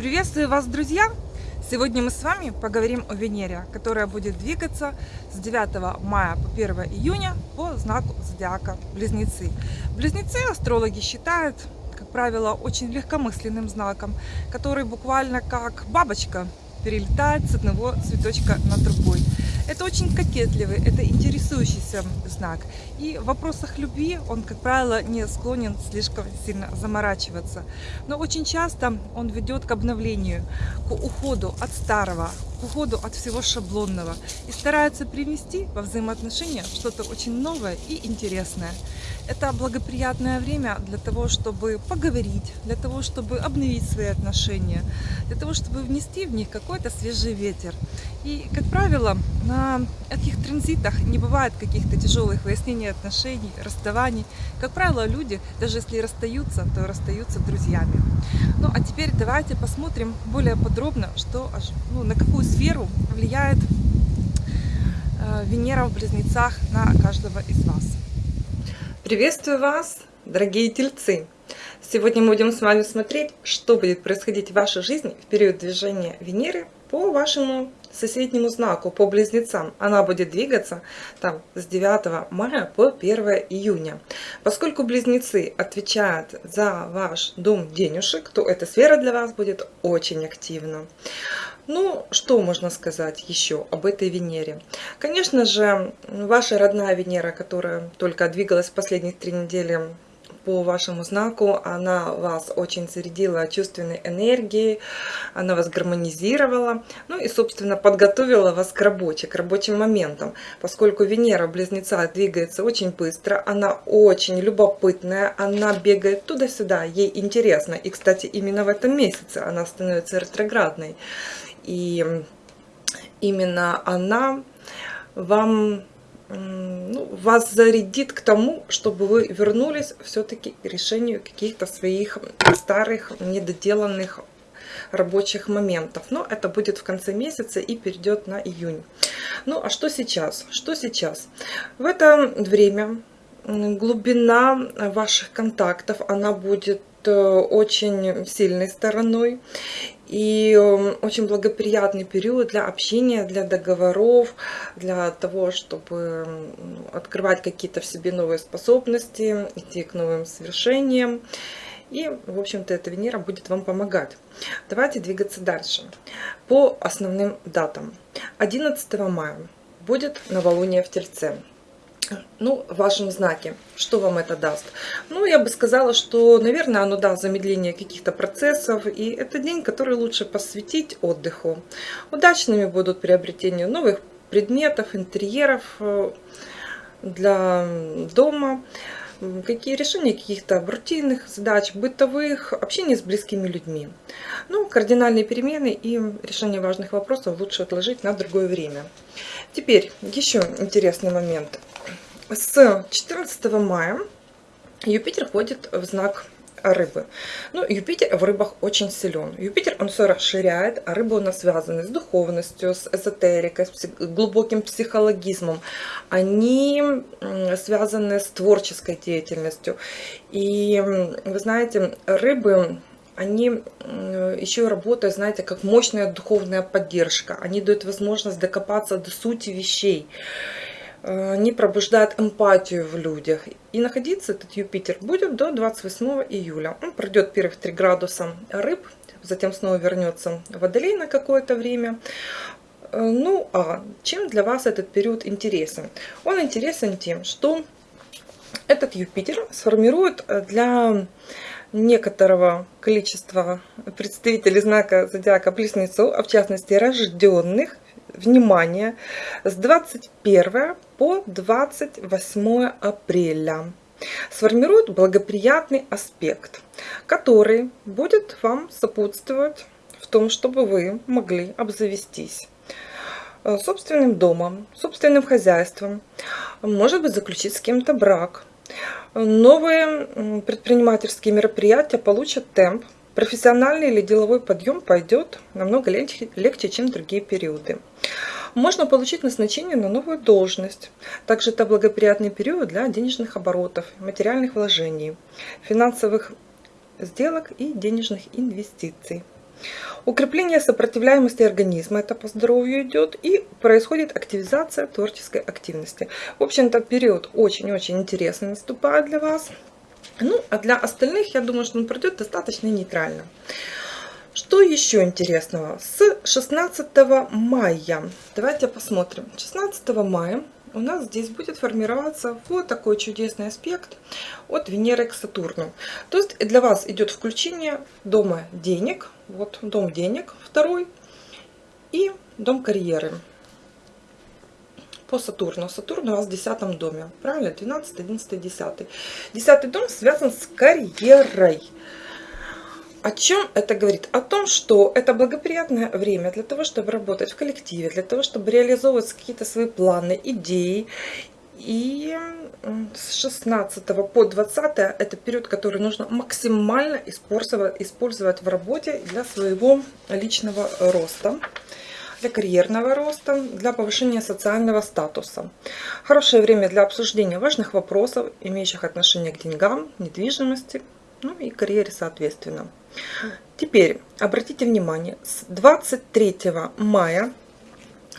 Приветствую вас, друзья! Сегодня мы с вами поговорим о Венере, которая будет двигаться с 9 мая по 1 июня по знаку зодиака Близнецы. Близнецы астрологи считают, как правило, очень легкомысленным знаком, который буквально как бабочка перелетает с одного цветочка на другой. Это очень кокетливый, это интересующийся знак. И в вопросах любви он, как правило, не склонен слишком сильно заморачиваться. Но очень часто он ведет к обновлению, к уходу от старого, к уходу от всего шаблонного и старается привнести во взаимоотношения что-то очень новое и интересное. Это благоприятное время для того, чтобы поговорить, для того, чтобы обновить свои отношения, для того, чтобы внести в них какой-то свежий ветер. И, как правило, на этих транзитах не бывает каких-то тяжелых выяснений отношений, расставаний. Как правило, люди, даже если расстаются, то расстаются друзьями. Ну, а теперь давайте посмотрим более подробно, что, ну, на какую сферу влияет э, Венера в Близнецах на каждого из вас. Приветствую вас, дорогие тельцы! Сегодня мы будем с вами смотреть, что будет происходить в вашей жизни в период движения Венеры по вашему соседнему знаку, по близнецам. Она будет двигаться там с 9 мая по 1 июня. Поскольку близнецы отвечают за ваш дом денежек, то эта сфера для вас будет очень активна. Ну, что можно сказать еще об этой Венере? Конечно же, ваша родная Венера, которая только двигалась в последних три недели по вашему знаку, она вас очень зарядила чувственной энергией, она вас гармонизировала, ну и, собственно, подготовила вас к работе, к рабочим моментам. Поскольку Венера в Близнецах двигается очень быстро, она очень любопытная, она бегает туда-сюда, ей интересно. И, кстати, именно в этом месяце она становится ретроградной. И именно она вам ну, вас зарядит к тому, чтобы вы вернулись все-таки к решению каких-то своих старых, недоделанных рабочих моментов. Но это будет в конце месяца и перейдет на июнь. Ну, а что сейчас? Что сейчас? В это время глубина ваших контактов, она будет э, очень сильной стороной и эм, очень благоприятный период для общения, для договоров, для того, чтобы открывать какие-то в себе новые способности, идти к новым свершениям. И, в общем-то, эта Венера будет вам помогать. Давайте двигаться дальше. По основным датам. 11 мая будет новолуние в Тельце ну, в вашем знаке. Что вам это даст? Ну, я бы сказала, что, наверное, оно даст замедление каких-то процессов. И это день, который лучше посвятить отдыху. Удачными будут приобретения новых предметов, интерьеров э, для дома. Какие решения каких-то рутинных задач, бытовых, общение с близкими людьми. Ну, кардинальные перемены и решение важных вопросов лучше отложить на другое время. Теперь еще интересный момент с 14 мая Юпитер входит в знак рыбы. Ну, Юпитер в рыбах очень силен. Юпитер, он все расширяет, а рыбы у нас связаны с духовностью, с эзотерикой, с глубоким психологизмом. Они связаны с творческой деятельностью. И вы знаете, рыбы они еще работают, знаете, как мощная духовная поддержка. Они дают возможность докопаться до сути вещей. Э, не пробуждает эмпатию в людях. И находиться этот Юпитер будет до 28 июля. Он пройдет первых 3 градуса рыб, затем снова вернется в Водолей на какое-то время. Э, ну, а чем для вас этот период интересен? Он интересен тем, что этот Юпитер сформирует для некоторого количества представителей знака зодиака Близнецов, а в частности рожденных внимание, с 21 по 28 апреля сформирует благоприятный аспект, который будет вам сопутствовать в том, чтобы вы могли обзавестись э, собственным домом, собственным хозяйством, может быть заключить с кем-то брак. Новые предпринимательские мероприятия получат темп, профессиональный или деловой подъем пойдет намного легче, легче, чем другие периоды. Можно получить назначение на новую должность. Также это благоприятный период для денежных оборотов, материальных вложений, финансовых сделок и денежных инвестиций. Укрепление сопротивляемости организма, это по здоровью идет, и происходит активизация творческой активности. В общем-то, период очень-очень интересный наступает для вас. Ну, а для остальных, я думаю, что он пройдет достаточно нейтрально. Что еще интересного? С 16 мая, давайте посмотрим. 16 мая у нас здесь будет формироваться вот такой чудесный аспект от Венеры к Сатурну. То есть для вас идет включение дома денег, вот дом денег второй и дом карьеры по Сатурну. Сатурн у вас в 10 доме, правильно? 12, 11, 10. 10 дом связан с карьерой. О чем это говорит? О том, что это благоприятное время для того, чтобы работать в коллективе, для того, чтобы реализовывать какие-то свои планы, идеи. И с 16 по 20 это период, который нужно максимально использовать, использовать в работе для своего личного роста для карьерного роста, для повышения социального статуса. Хорошее время для обсуждения важных вопросов, имеющих отношение к деньгам, недвижимости, ну и карьере соответственно. Теперь обратите внимание, с 23 мая,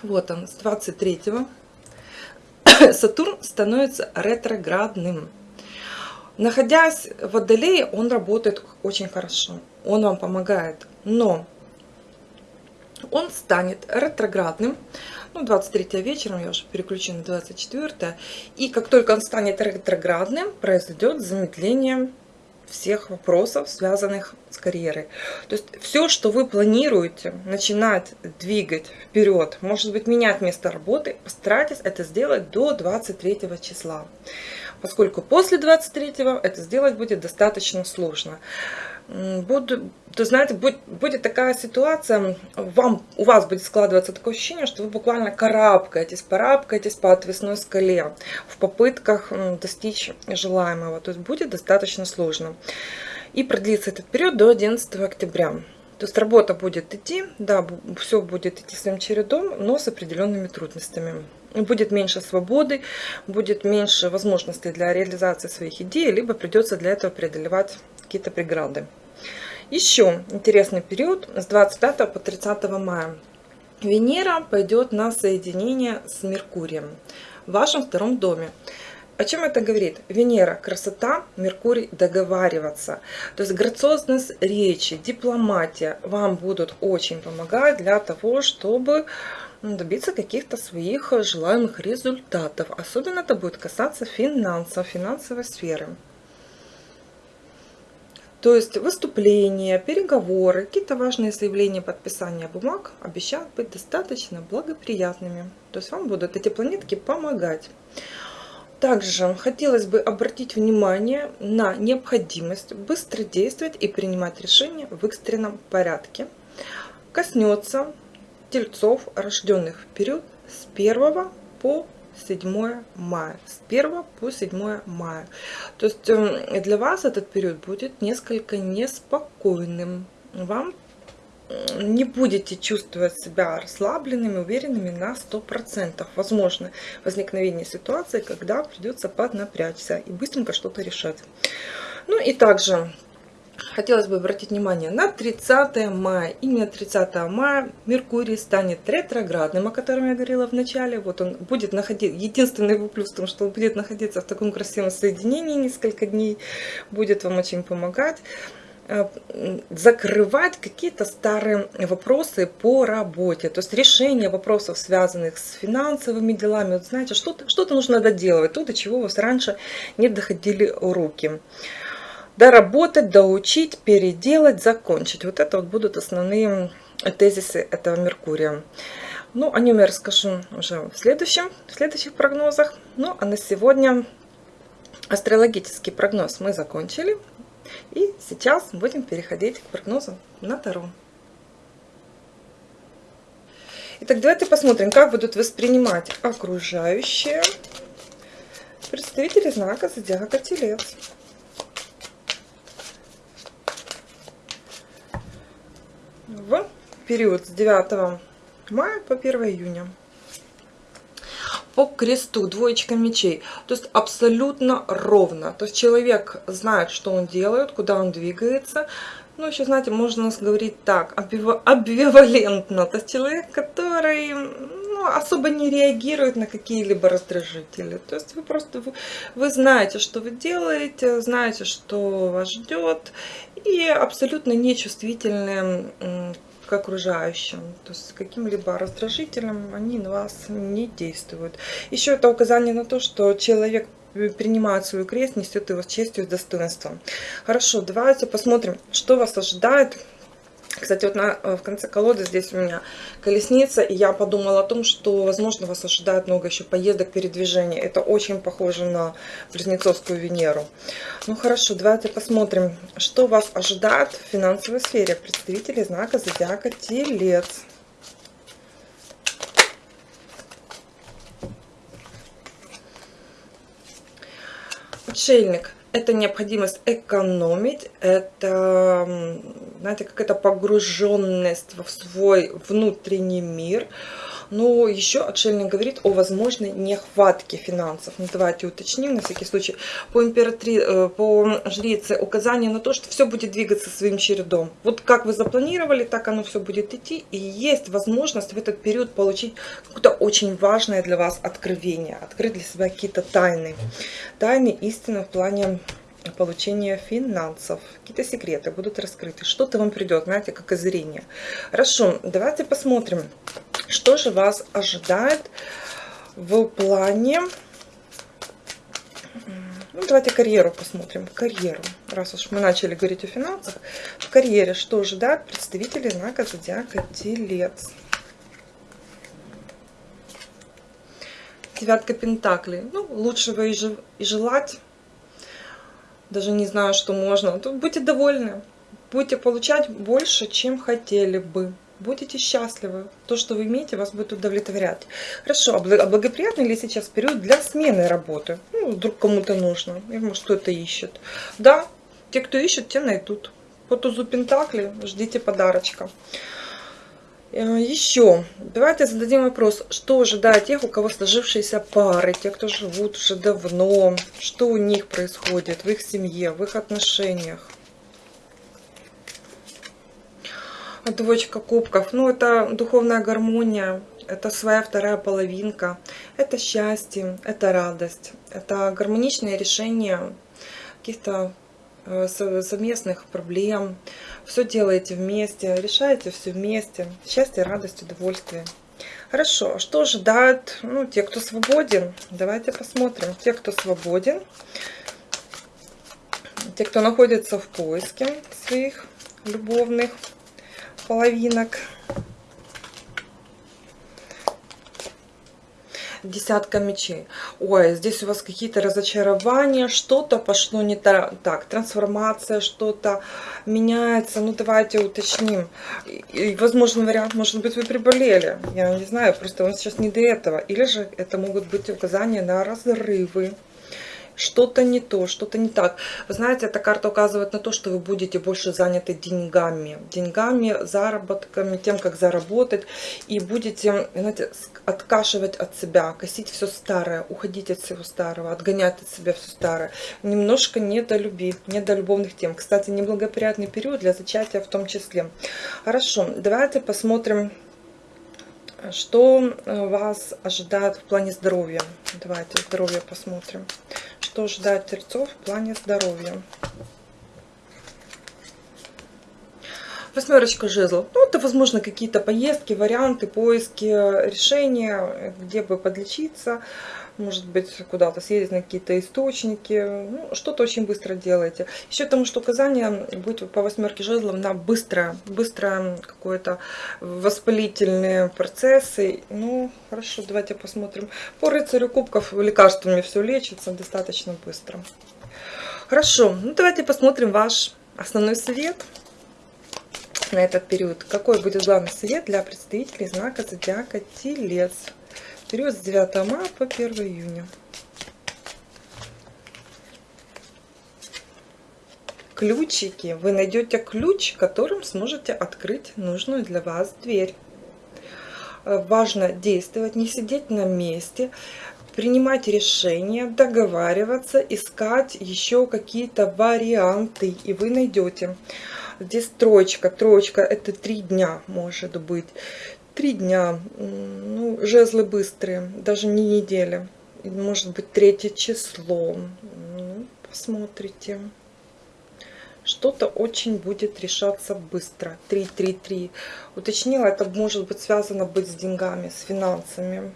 вот он, с 23 Сатурн становится ретроградным. Находясь в Водолее, он работает очень хорошо, он вам помогает, но он станет ретроградным, ну, 23 вечером, я уже переключу на 24, и как только он станет ретроградным, произойдет замедление всех вопросов, связанных с карьерой. То есть все, что вы планируете начинать двигать вперед, может быть менять место работы, постарайтесь это сделать до 23 числа. Поскольку после 23 это сделать будет достаточно сложно буду, то знаете, будет, будет такая ситуация, вам, у вас будет складываться такое ощущение, что вы буквально карабкаетесь, парабкаетесь по отвесной скале в попытках достичь желаемого. То есть будет достаточно сложно. И продлится этот период до 11 октября. То есть работа будет идти, да, все будет идти своим чередом, но с определенными трудностями. Будет меньше свободы, будет меньше возможностей для реализации своих идей, либо придется для этого преодолевать какие-то преграды. Еще интересный период с 25 по 30 мая. Венера пойдет на соединение с Меркурием в вашем втором доме. О чем это говорит? Венера – красота, Меркурий – договариваться. То есть грациозность речи, дипломатия вам будут очень помогать для того, чтобы добиться каких-то своих желаемых результатов. Особенно это будет касаться финансов, финансовой сферы. То есть выступления, переговоры, какие-то важные заявления, подписания бумаг обещают быть достаточно благоприятными. То есть вам будут эти планетки помогать. Также хотелось бы обратить внимание на необходимость быстро действовать и принимать решения в экстренном порядке. Коснется тельцов, рожденных в период с 1 по 7 мая. С 1 по 7 мая. То есть эм, для вас этот период будет несколько неспокойным. Вам не будете чувствовать себя расслабленными, уверенными на 100%. Возможно возникновение ситуации, когда придется поднапрячься и быстренько что-то решать. Ну и также хотелось бы обратить внимание на 30 мая. Именно 30 мая Меркурий станет ретроградным, о котором я говорила в начале. Вот он будет находиться, единственный его плюс в том, что он будет находиться в таком красивом соединении несколько дней, будет вам очень помогать э, закрывать какие-то старые вопросы по работе, то есть решение вопросов, связанных с финансовыми делами. Вот знаете, что-то что, -то, нужно доделывать, то, до чего у вас раньше не доходили руки доработать, доучить, переделать, закончить. Вот это вот будут основные тезисы этого Меркурия. Ну, о нем я расскажу уже в, следующем, в следующих прогнозах. Ну, а на сегодня астрологический прогноз мы закончили. И сейчас будем переходить к прогнозу на Таро. Итак, давайте посмотрим, как будут воспринимать окружающие представители знака Зодиака Телец. В период с 9 мая по 1 июня. По кресту двоечка мечей. То есть абсолютно ровно. То есть человек знает, что он делает, куда он двигается. Ну, еще, знаете, можно говорить так, амбивалентно. То есть человек, который ну, особо не реагирует на какие-либо раздражители. То есть вы просто, вы, вы знаете, что вы делаете, знаете, что вас ждет, и абсолютно нечувствительны к окружающим. То есть каким-либо раздражителем они на вас не действуют. Еще это указание на то, что человек принимает свою крест, несет его с честью и достоинством. Хорошо, давайте посмотрим, что вас ожидает кстати, вот на, э, в конце колоды здесь у меня колесница, и я подумала о том, что, возможно, вас ожидает много еще поездок, передвижений. Это очень похоже на Близнецовскую Венеру. Ну хорошо, давайте посмотрим, что вас ожидает в финансовой сфере представителей знака Зодиака Телец. Отшельник это необходимость экономить, это, знаете, какая-то погруженность в свой внутренний мир, но еще отшельник говорит о возможной нехватке финансов. Ну, давайте уточним на всякий случай. По, императри... Э, по жрице указание на то, что все будет двигаться своим чередом. Вот как вы запланировали, так оно все будет идти. И есть возможность в этот период получить какое-то очень важное для вас откровение. Открыть для себя какие-то тайны. Тайны истины в плане получения финансов. Какие-то секреты будут раскрыты. Что-то вам придет, знаете, как озарение. Хорошо, давайте посмотрим, что же вас ожидает в плане... Ну, давайте карьеру посмотрим. Карьеру. Раз уж мы начали говорить о финансах. В карьере что ожидает представители знака Зодиака Телец? Девятка Пентаклей. Ну, лучшего и желать даже не знаю, что можно. Тут будьте довольны. Будете получать больше, чем хотели бы. Будете счастливы. То, что вы имеете, вас будет удовлетворять. Хорошо, а, а благоприятный ли сейчас период для смены работы? Ну, вдруг кому-то нужно. И может кто-то ищет. Да, те, кто ищет, те найдут. По тузу Пентакли ждите подарочка. Э, Еще, давайте зададим вопрос, что ожидает тех, у кого сложившиеся пары, те, кто живут уже давно, что у них происходит в их семье, в их отношениях. Двоечка кубков, ну это духовная гармония, это своя вторая половинка, это счастье, это радость, это гармоничное решение каких-то совместных проблем. Все делаете вместе, решаете все вместе. Счастье, радость, удовольствие. Хорошо, а что ожидают ну, те, кто свободен? Давайте посмотрим. Те, кто свободен, те, кто находится в поиске своих любовных половинок. Десятка мечей. Ой, здесь у вас какие-то разочарования, что-то пошло не так, так трансформация, что-то меняется. Ну, давайте уточним. И, возможный вариант, может быть, вы приболели. Я не знаю, просто вам сейчас не до этого. Или же это могут быть указания на разрывы что-то не то, что-то не так. Вы знаете, эта карта указывает на то, что вы будете больше заняты деньгами. Деньгами, заработками, тем, как заработать. И будете, знаете, откашивать от себя, косить все старое, уходить от всего старого, отгонять от себя все старое. Немножко не до тем. Кстати, неблагоприятный период для зачатия в том числе. Хорошо, давайте посмотрим что э, вас ожидает в плане здоровья? Давайте здоровье посмотрим что ждать терцов в плане здоровья. Восьмерочка жезлов. Ну, это, возможно, какие-то поездки, варианты, поиски решения, где бы подлечиться может быть, куда-то съездить на какие-то источники. Ну, что-то очень быстро делаете. Еще потому, что указание будет по восьмерке жезлов на быстрое, быстрое какое-то воспалительные процессы. Ну, хорошо, давайте посмотрим. По рыцарю кубков лекарствами все лечится достаточно быстро. Хорошо, ну давайте посмотрим ваш основной совет на этот период. Какой будет главный совет для представителей знака Зодиака Телец? Период с 9 мая по 1 июня. Ключики. Вы найдете ключ, которым сможете открыть нужную для вас дверь. Э, важно действовать, не сидеть на месте, принимать решения, договариваться, искать еще какие-то варианты, и вы найдете. Здесь троечка. Троечка это три дня может быть. Три дня. Ну, жезлы быстрые, даже не неделя. Может быть третье число. Ну, посмотрите. Что-то очень будет решаться быстро. 3-3-3. Уточнила, это может быть связано быть с деньгами, с финансами.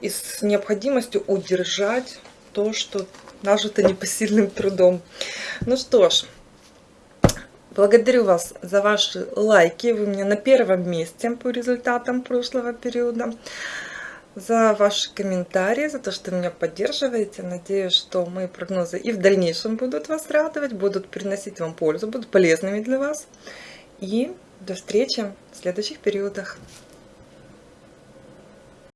И с необходимостью удержать то, что нажито непосильным трудом. Ну что ж, благодарю вас за ваши лайки. Вы меня на первом месте по результатам прошлого периода. За ваши комментарии, за то, что меня поддерживаете. Надеюсь, что мои прогнозы и в дальнейшем будут вас радовать, будут приносить вам пользу, будут полезными для вас. И до встречи в следующих периодах.